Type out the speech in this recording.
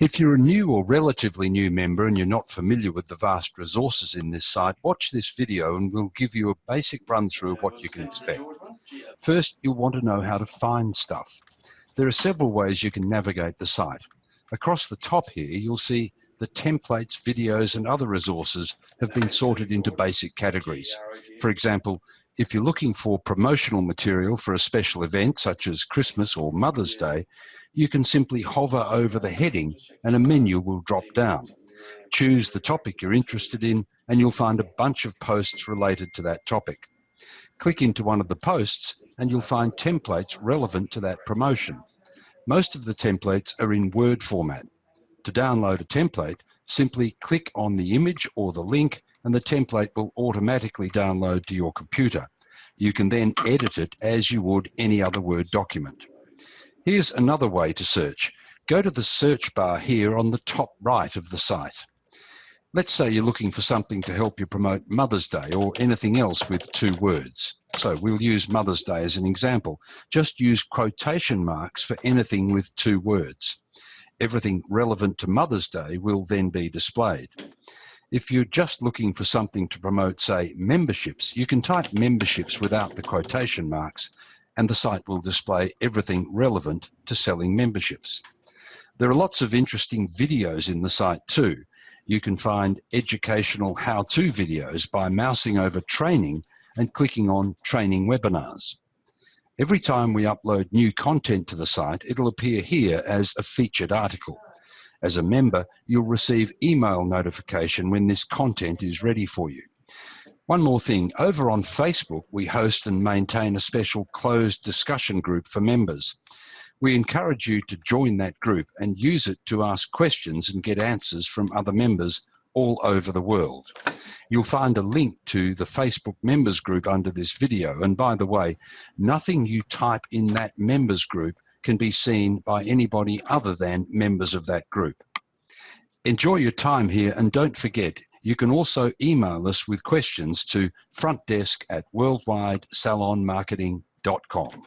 If you're a new or relatively new member and you're not familiar with the vast resources in this site, watch this video and we'll give you a basic run through of what you can expect. First, you'll want to know how to find stuff. There are several ways you can navigate the site. Across the top here, you'll see the templates, videos and other resources have been sorted into basic categories. For example, if you're looking for promotional material for a special event such as Christmas or Mother's Day, you can simply hover over the heading and a menu will drop down. Choose the topic you're interested in and you'll find a bunch of posts related to that topic. Click into one of the posts and you'll find templates relevant to that promotion. Most of the templates are in Word format. To download a template, simply click on the image or the link and the template will automatically download to your computer. You can then edit it as you would any other Word document. Here's another way to search. Go to the search bar here on the top right of the site. Let's say you're looking for something to help you promote Mother's Day or anything else with two words. So we'll use Mother's Day as an example. Just use quotation marks for anything with two words. Everything relevant to Mother's Day will then be displayed. If you're just looking for something to promote, say, memberships, you can type memberships without the quotation marks and the site will display everything relevant to selling memberships. There are lots of interesting videos in the site too. You can find educational how-to videos by mousing over training and clicking on training webinars. Every time we upload new content to the site, it'll appear here as a featured article. As a member, you'll receive email notification when this content is ready for you. One more thing, over on Facebook, we host and maintain a special closed discussion group for members. We encourage you to join that group and use it to ask questions and get answers from other members all over the world. You'll find a link to the Facebook members group under this video. And by the way, nothing you type in that members group can be seen by anybody other than members of that group. Enjoy your time here and don't forget, you can also email us with questions to frontdesk at worldwidesalonmarketing.com.